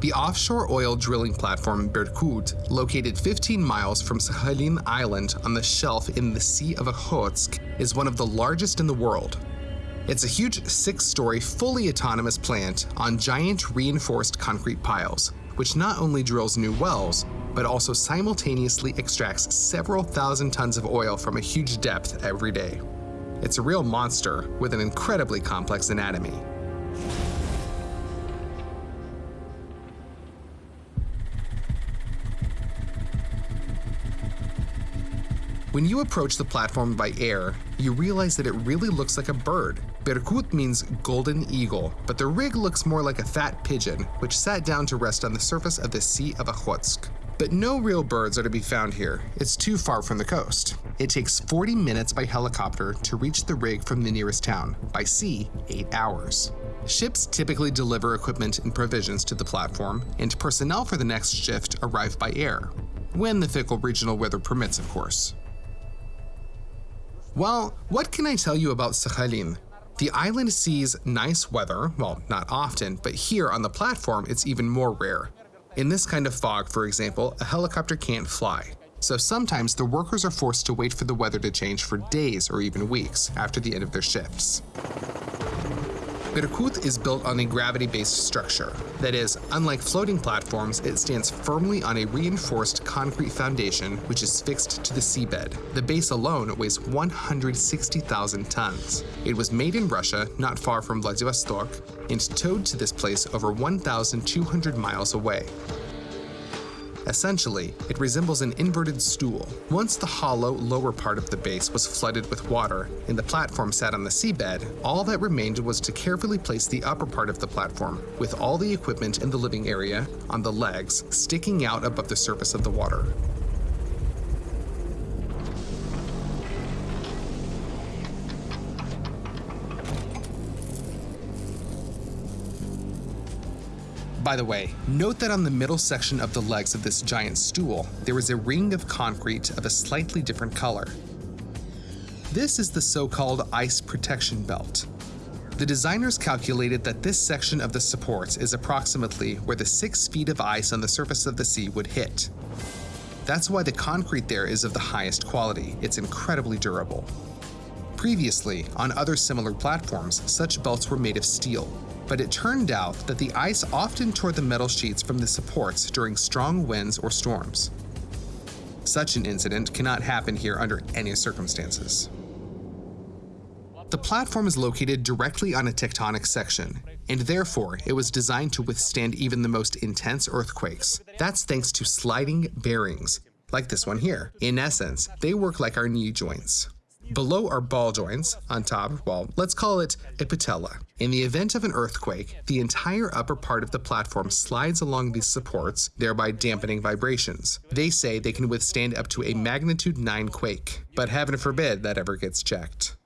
The offshore oil drilling platform Berkut, located 15 miles from Sakhalin Island on the shelf in the Sea of Okhotsk, is one of the largest in the world. It's a huge six-story, fully autonomous plant on giant reinforced concrete piles, which not only drills new wells, but also simultaneously extracts several thousand tons of oil from a huge depth every day. It's a real monster with an incredibly complex anatomy. When you approach the platform by air, you realize that it really looks like a bird. Berkut means golden eagle, but the rig looks more like a fat pigeon, which sat down to rest on the surface of the Sea of Okhotsk. But no real birds are to be found here. It's too far from the coast. It takes 40 minutes by helicopter to reach the rig from the nearest town, by sea, 8 hours. Ships typically deliver equipment and provisions to the platform, and personnel for the next shift arrive by air. When the fickle regional weather permits, of course. Well, what can I tell you about Sakhalin? The island sees nice weather, well, not often, but here on the platform it's even more rare. In this kind of fog, for example, a helicopter can't fly. So sometimes the workers are forced to wait for the weather to change for days or even weeks after the end of their shifts. Berkut is built on a gravity-based structure. That is, unlike floating platforms, it stands firmly on a reinforced concrete foundation which is fixed to the seabed. The base alone weighs 160,000 tons. It was made in Russia, not far from Vladivostok, and towed to this place over 1,200 miles away. Essentially, it resembles an inverted stool. Once the hollow lower part of the base was flooded with water and the platform sat on the seabed, all that remained was to carefully place the upper part of the platform, with all the equipment in the living area, on the legs, sticking out above the surface of the water. By the way, note that on the middle section of the legs of this giant stool, there is a ring of concrete of a slightly different color. This is the so-called ice protection belt. The designers calculated that this section of the supports is approximately where the 6 feet of ice on the surface of the sea would hit. That's why the concrete there is of the highest quality, it's incredibly durable. Previously, on other similar platforms, such belts were made of steel, but it turned out that the ice often tore the metal sheets from the supports during strong winds or storms. Such an incident cannot happen here under any circumstances. The platform is located directly on a tectonic section, and therefore it was designed to withstand even the most intense earthquakes. That's thanks to sliding bearings, like this one here. In essence, they work like our knee joints. Below are ball joints, on top, well, let's call it a patella. In the event of an earthquake, the entire upper part of the platform slides along these supports, thereby dampening vibrations. They say they can withstand up to a magnitude 9 quake, but heaven forbid that ever gets checked.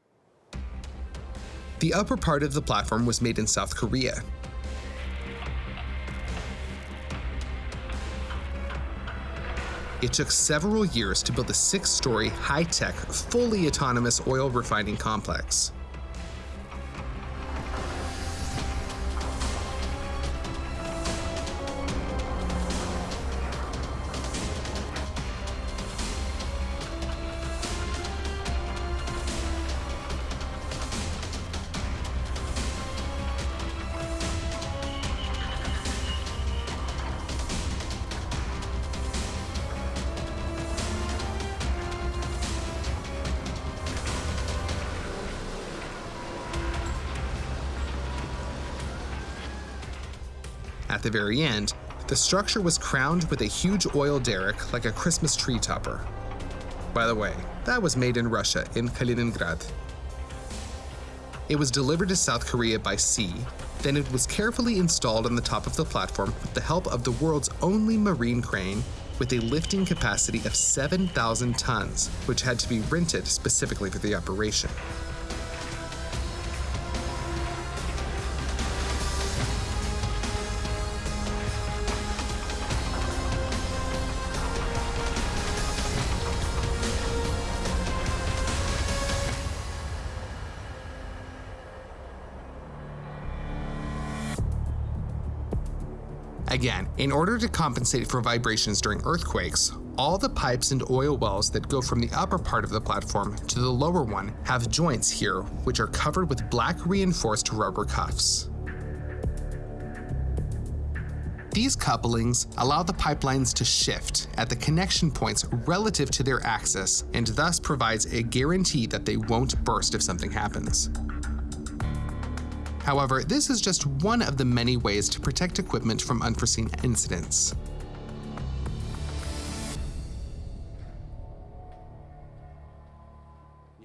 The upper part of the platform was made in South Korea, It took several years to build a six-story, high-tech, fully autonomous oil refining complex. The very end, the structure was crowned with a huge oil derrick like a Christmas tree topper. By the way, that was made in Russia, in Kaliningrad. It was delivered to South Korea by sea, then it was carefully installed on the top of the platform with the help of the world's only marine crane with a lifting capacity of 7,000 tons, which had to be rented specifically for the operation. In order to compensate for vibrations during earthquakes, all the pipes and oil wells that go from the upper part of the platform to the lower one have joints here, which are covered with black reinforced rubber cuffs. These couplings allow the pipelines to shift at the connection points relative to their axis and thus provides a guarantee that they won't burst if something happens. However, this is just one of the many ways to protect equipment from unforeseen incidents.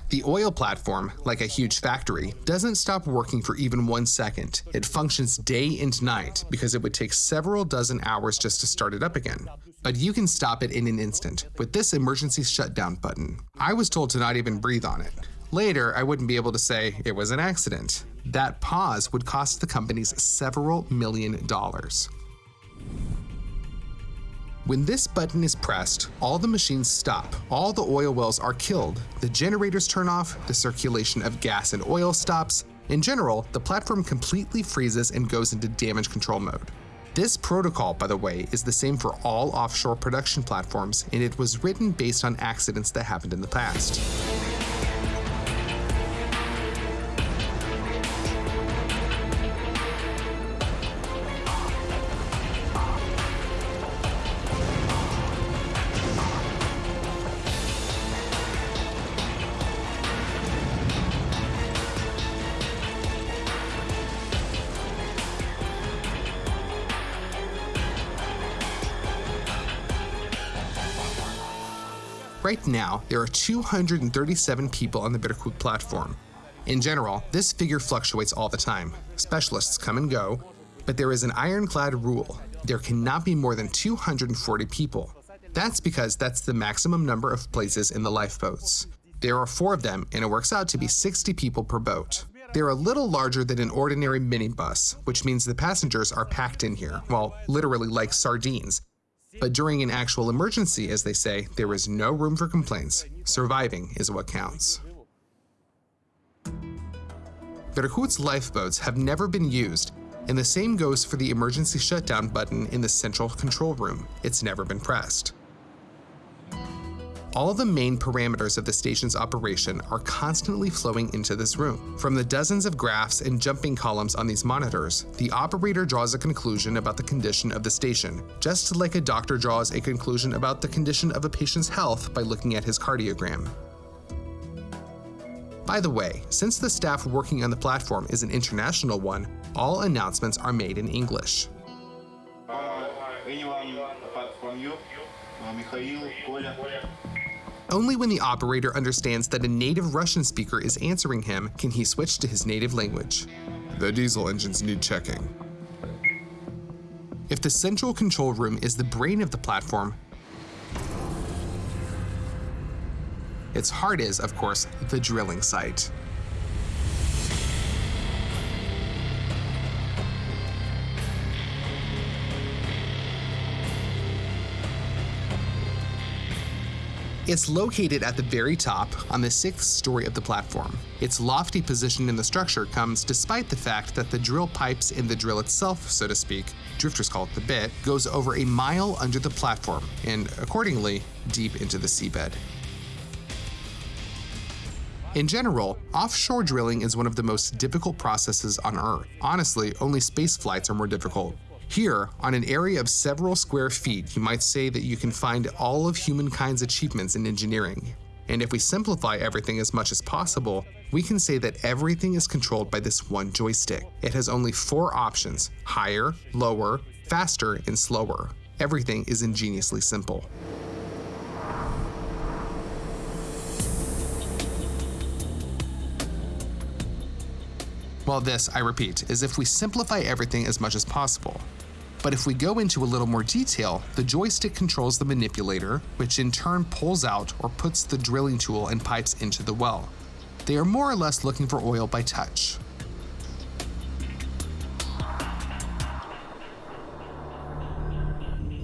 The oil platform, like a huge factory, doesn't stop working for even one second. It functions day and night because it would take several dozen hours just to start it up again. But you can stop it in an instant with this emergency shutdown button. I was told to not even breathe on it. Later, I wouldn't be able to say it was an accident. That pause would cost the companies several million dollars. When this button is pressed, all the machines stop, all the oil wells are killed, the generators turn off, the circulation of gas and oil stops. In general, the platform completely freezes and goes into damage control mode. This protocol, by the way, is the same for all offshore production platforms, and it was written based on accidents that happened in the past. Right now, there are 237 people on the Berkut platform. In general, this figure fluctuates all the time. Specialists come and go, but there is an ironclad rule. There cannot be more than 240 people. That's because that's the maximum number of places in the lifeboats. There are four of them, and it works out to be 60 people per boat. They're a little larger than an ordinary minibus, which means the passengers are packed in here, well, literally like sardines, but during an actual emergency, as they say, there is no room for complaints. Surviving is what counts. Berkut's lifeboats have never been used, and the same goes for the emergency shutdown button in the central control room. It's never been pressed. All the main parameters of the station's operation are constantly flowing into this room. From the dozens of graphs and jumping columns on these monitors, the operator draws a conclusion about the condition of the station, just like a doctor draws a conclusion about the condition of a patient's health by looking at his cardiogram. By the way, since the staff working on the platform is an international one, all announcements are made in English. Anyone apart from you? Uh, Mikhail, Kolya? Only when the operator understands that a native Russian speaker is answering him can he switch to his native language. The diesel engines need checking. If the central control room is the brain of the platform, its heart is, of course, the drilling site. It's located at the very top on the sixth story of the platform. Its lofty position in the structure comes despite the fact that the drill pipes in the drill itself, so to speak, drifters call it the bit, goes over a mile under the platform and, accordingly, deep into the seabed. In general, offshore drilling is one of the most difficult processes on Earth. Honestly, only space flights are more difficult. Here, on an area of several square feet, you might say that you can find all of humankind's achievements in engineering. And if we simplify everything as much as possible, we can say that everything is controlled by this one joystick. It has only four options higher, lower, faster, and slower. Everything is ingeniously simple. Well, this, I repeat, is if we simplify everything as much as possible. But if we go into a little more detail, the joystick controls the manipulator, which in turn pulls out or puts the drilling tool and pipes into the well. They are more or less looking for oil by touch.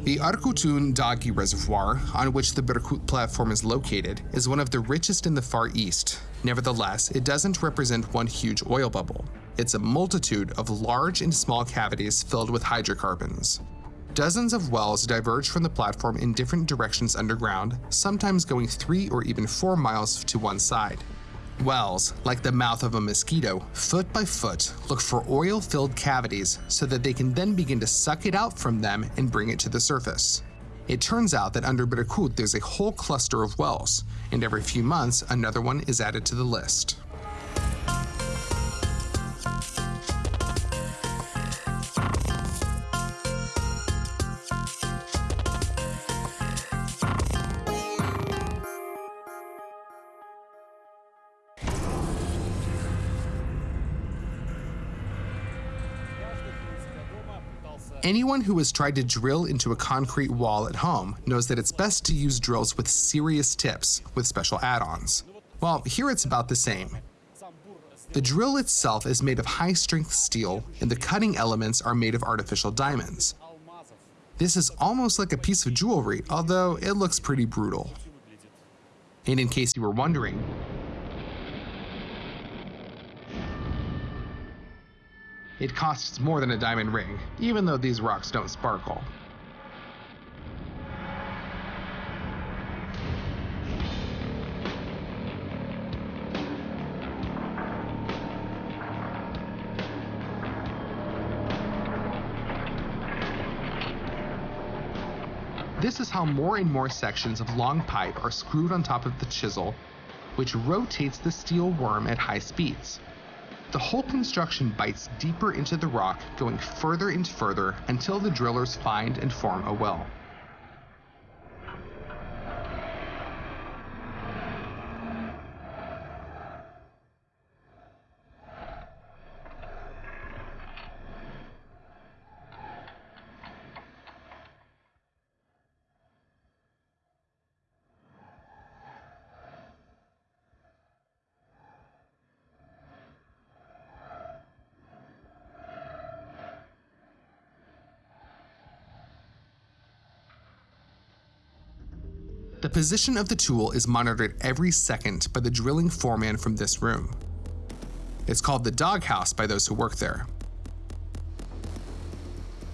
The Arkutun Dagi Reservoir, on which the Berkut platform is located, is one of the richest in the Far East. Nevertheless, it doesn't represent one huge oil bubble. It's a multitude of large and small cavities filled with hydrocarbons. Dozens of wells diverge from the platform in different directions underground, sometimes going three or even four miles to one side. Wells, like the mouth of a mosquito, foot by foot, look for oil filled cavities so that they can then begin to suck it out from them and bring it to the surface. It turns out that under Berkut there's a whole cluster of wells, and every few months another one is added to the list. Anyone who has tried to drill into a concrete wall at home knows that it's best to use drills with serious tips, with special add-ons. Well, here it's about the same. The drill itself is made of high-strength steel, and the cutting elements are made of artificial diamonds. This is almost like a piece of jewelry, although it looks pretty brutal. And in case you were wondering, It costs more than a diamond ring, even though these rocks don't sparkle. This is how more and more sections of long pipe are screwed on top of the chisel, which rotates the steel worm at high speeds. The whole construction bites deeper into the rock, going further and further until the drillers find and form a well. Position of the tool is monitored every second by the drilling foreman from this room. It's called the doghouse by those who work there.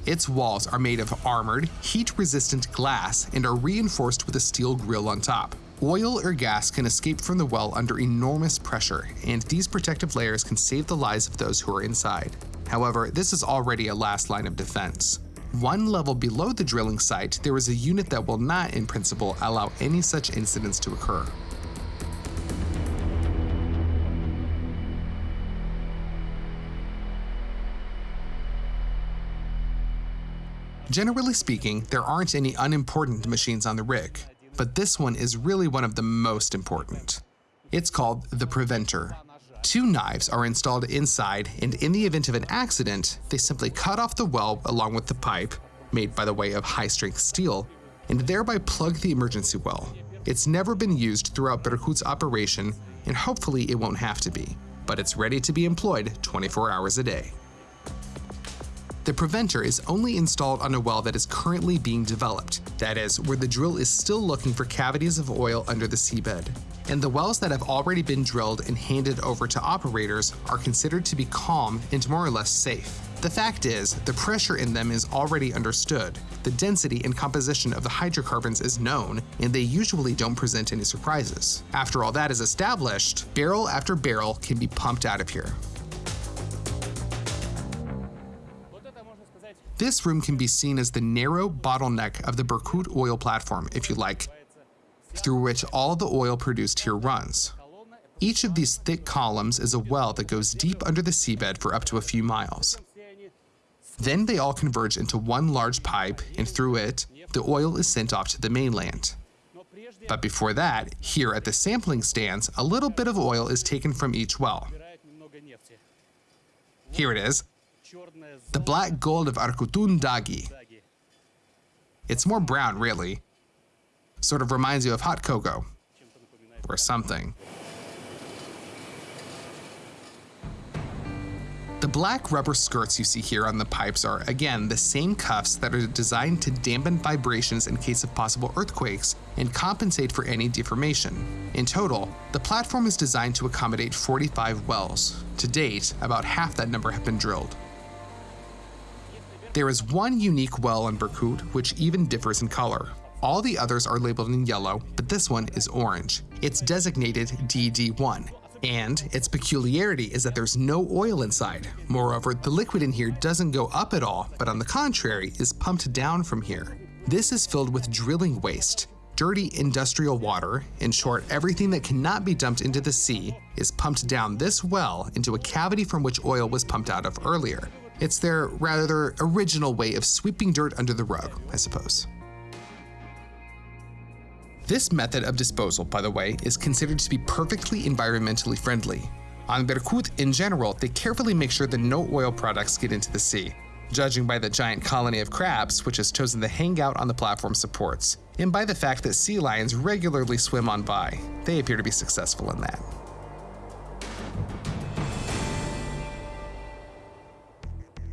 Its walls are made of armored, heat-resistant glass and are reinforced with a steel grill on top. Oil or gas can escape from the well under enormous pressure, and these protective layers can save the lives of those who are inside. However, this is already a last line of defense. One level below the drilling site, there is a unit that will not, in principle, allow any such incidents to occur. Generally speaking, there aren't any unimportant machines on the rig, but this one is really one of the most important. It's called the Preventer. Two knives are installed inside, and in the event of an accident, they simply cut off the well along with the pipe, made by the way of high-strength steel, and thereby plug the emergency well. It's never been used throughout Berkut's operation, and hopefully it won't have to be, but it's ready to be employed 24 hours a day. The preventer is only installed on a well that is currently being developed, that is, where the drill is still looking for cavities of oil under the seabed. And the wells that have already been drilled and handed over to operators are considered to be calm and more or less safe. The fact is, the pressure in them is already understood, the density and composition of the hydrocarbons is known, and they usually don't present any surprises. After all that is established, barrel after barrel can be pumped out of here. This room can be seen as the narrow bottleneck of the Berkut oil platform, if you like, through which all the oil produced here runs. Each of these thick columns is a well that goes deep under the seabed for up to a few miles. Then they all converge into one large pipe, and through it, the oil is sent off to the mainland. But before that, here at the sampling stands, a little bit of oil is taken from each well. Here it is, the black gold of Arkutun Dagi. It's more brown, really. Sort of reminds you of hot cocoa. Or something. The black rubber skirts you see here on the pipes are, again, the same cuffs that are designed to dampen vibrations in case of possible earthquakes and compensate for any deformation. In total, the platform is designed to accommodate 45 wells. To date, about half that number have been drilled. There is one unique well in Berkut which even differs in color. All the others are labeled in yellow, but this one is orange. It's designated DD1, and its peculiarity is that there's no oil inside. Moreover, the liquid in here doesn't go up at all, but on the contrary, is pumped down from here. This is filled with drilling waste, dirty industrial water, in short, everything that cannot be dumped into the sea, is pumped down this well into a cavity from which oil was pumped out of earlier. It's their rather original way of sweeping dirt under the rug, I suppose. This method of disposal, by the way, is considered to be perfectly environmentally friendly. On Berkut in general, they carefully make sure that no oil products get into the sea, judging by the giant colony of crabs which has chosen to hang out on the platform supports, and by the fact that sea lions regularly swim on by. They appear to be successful in that.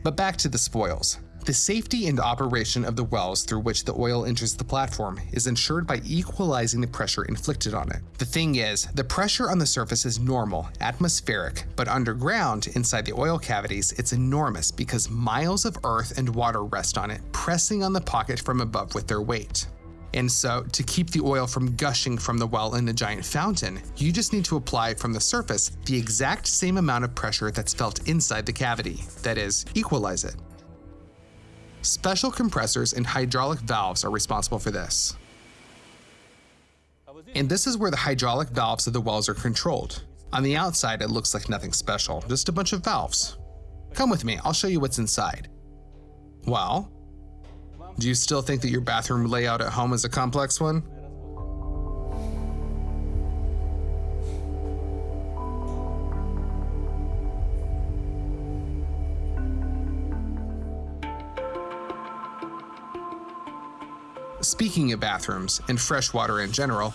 But back to the spoils. The safety and operation of the wells through which the oil enters the platform is ensured by equalizing the pressure inflicted on it. The thing is, the pressure on the surface is normal, atmospheric, but underground, inside the oil cavities, it's enormous because miles of earth and water rest on it, pressing on the pocket from above with their weight. And so, to keep the oil from gushing from the well in a giant fountain, you just need to apply from the surface the exact same amount of pressure that's felt inside the cavity, that is, equalize it. Special compressors and hydraulic valves are responsible for this. And this is where the hydraulic valves of the wells are controlled. On the outside, it looks like nothing special, just a bunch of valves. Come with me, I'll show you what's inside. Well, do you still think that your bathroom layout at home is a complex one? Speaking of bathrooms and fresh water in general,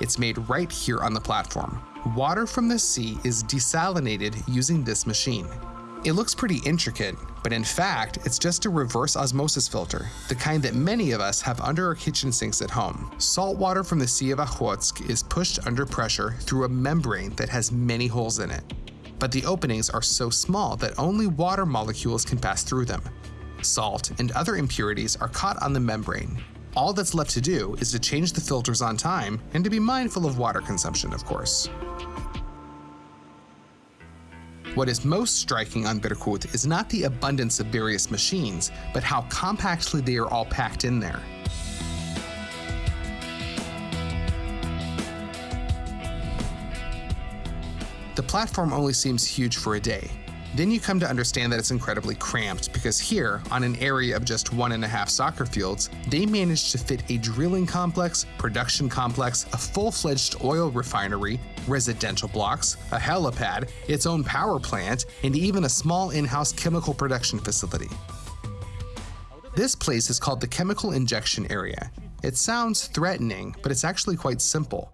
it's made right here on the platform. Water from the sea is desalinated using this machine. It looks pretty intricate, but in fact, it's just a reverse osmosis filter, the kind that many of us have under our kitchen sinks at home. Salt water from the Sea of Okhotsk is pushed under pressure through a membrane that has many holes in it. But the openings are so small that only water molecules can pass through them. Salt and other impurities are caught on the membrane, all that's left to do is to change the filters on time and to be mindful of water consumption, of course. What is most striking on Berkut is not the abundance of various machines, but how compactly they are all packed in there. The platform only seems huge for a day, then you come to understand that it's incredibly cramped because here, on an area of just one and a half soccer fields, they managed to fit a drilling complex, production complex, a full-fledged oil refinery, residential blocks, a helipad, its own power plant, and even a small in-house chemical production facility. This place is called the Chemical Injection Area. It sounds threatening, but it's actually quite simple.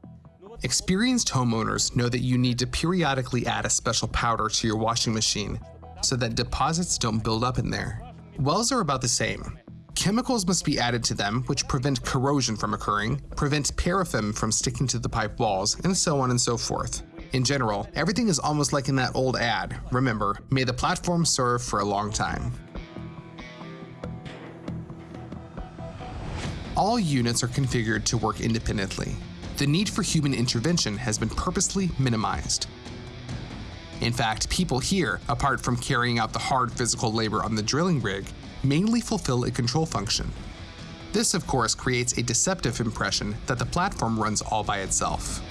Experienced homeowners know that you need to periodically add a special powder to your washing machine so that deposits don't build up in there. Wells are about the same. Chemicals must be added to them which prevent corrosion from occurring, prevent paraffin from sticking to the pipe walls, and so on and so forth. In general, everything is almost like in that old ad. Remember, may the platform serve for a long time. All units are configured to work independently the need for human intervention has been purposely minimized. In fact, people here, apart from carrying out the hard physical labor on the drilling rig, mainly fulfill a control function. This, of course, creates a deceptive impression that the platform runs all by itself.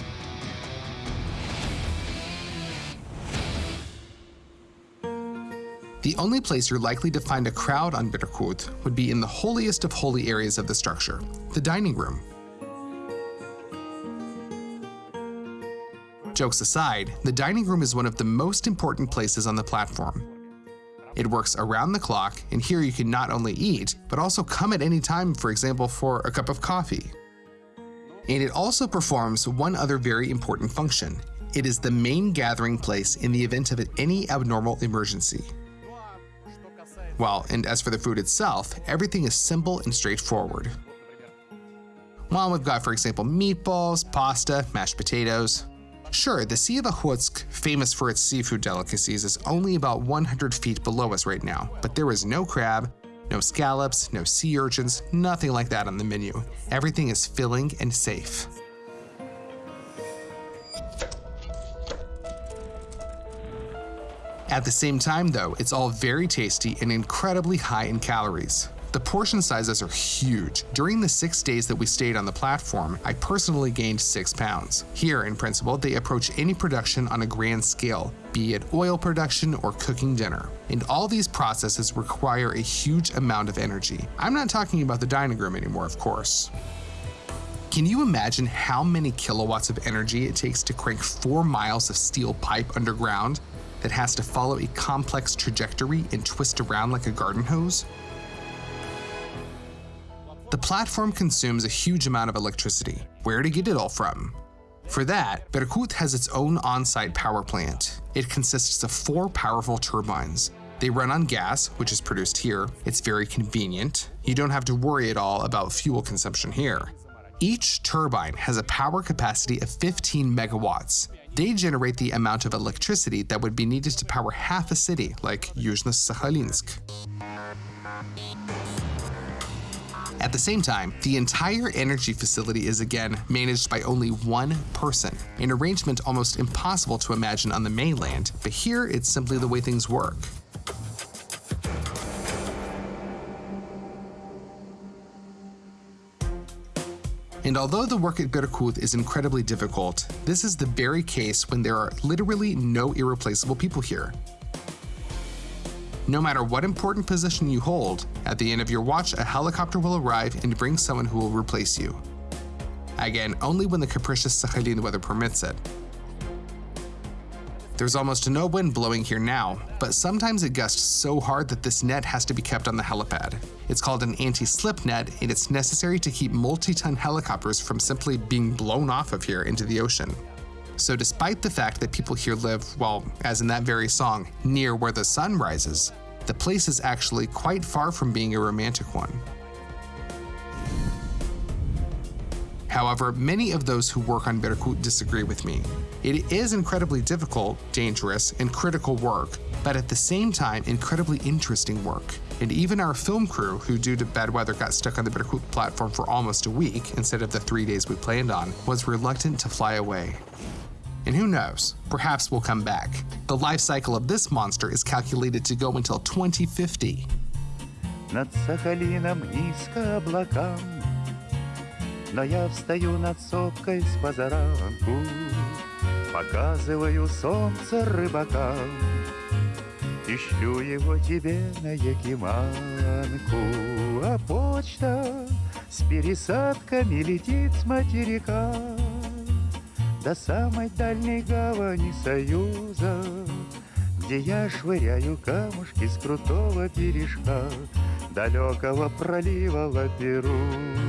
The only place you're likely to find a crowd on Berkut would be in the holiest of holy areas of the structure, the dining room. Jokes aside, the dining room is one of the most important places on the platform. It works around the clock, and here you can not only eat, but also come at any time, for example, for a cup of coffee. And it also performs one other very important function. It is the main gathering place in the event of any abnormal emergency. Well, and as for the food itself, everything is simple and straightforward. Well, we've got, for example, meatballs, pasta, mashed potatoes, Sure, the Sea of Okhotsk, famous for its seafood delicacies, is only about 100 feet below us right now, but there is no crab, No scallops, no sea urchins, nothing like that on the menu. Everything is filling and safe. At the same time, though, it's all very tasty and incredibly high in calories. The portion sizes are huge. During the six days that we stayed on the platform, I personally gained six pounds. Here, in principle, they approach any production on a grand scale, be it oil production or cooking dinner. And all these processes require a huge amount of energy. I'm not talking about the dining room anymore, of course. Can you imagine how many kilowatts of energy it takes to crank four miles of steel pipe underground that has to follow a complex trajectory and twist around like a garden hose? The platform consumes a huge amount of electricity. Where to get it all from? For that, Berkut has its own on-site power plant. It consists of four powerful turbines. They run on gas, which is produced here. It's very convenient. You don't have to worry at all about fuel consumption here. Each turbine has a power capacity of 15 megawatts. They generate the amount of electricity that would be needed to power half a city, like Yuzhno-Sakhalinsk. At the same time, the entire energy facility is again managed by only one person, an arrangement almost impossible to imagine on the mainland, but here it's simply the way things work. And although the work at Berkut is incredibly difficult, this is the very case when there are literally no irreplaceable people here. No matter what important position you hold, at the end of your watch, a helicopter will arrive and bring someone who will replace you. Again, only when the capricious Sakhalin weather permits it. There's almost no wind blowing here now, but sometimes it gusts so hard that this net has to be kept on the helipad. It's called an anti-slip net, and it's necessary to keep multi-ton helicopters from simply being blown off of here into the ocean. So despite the fact that people here live, well, as in that very song, near where the sun rises, the place is actually quite far from being a romantic one. However, many of those who work on Berkut disagree with me. It is incredibly difficult, dangerous, and critical work, but at the same time, incredibly interesting work. And even our film crew, who due to bad weather got stuck on the Berkut platform for almost a week instead of the three days we planned on, was reluctant to fly away. And who knows, perhaps we'll come back. The life cycle of this monster is calculated to go until 2050. Над Сахалином низко облакам, Но я встаю над сопкой с позаранку, Показываю солнце рыбакам, И шлю его тебе на Якиманку. А почта с пересадками летит с материка До самой дальней гавани Союза, Где я швыряю камушки с крутого бережка Далекого пролива Лаперуза.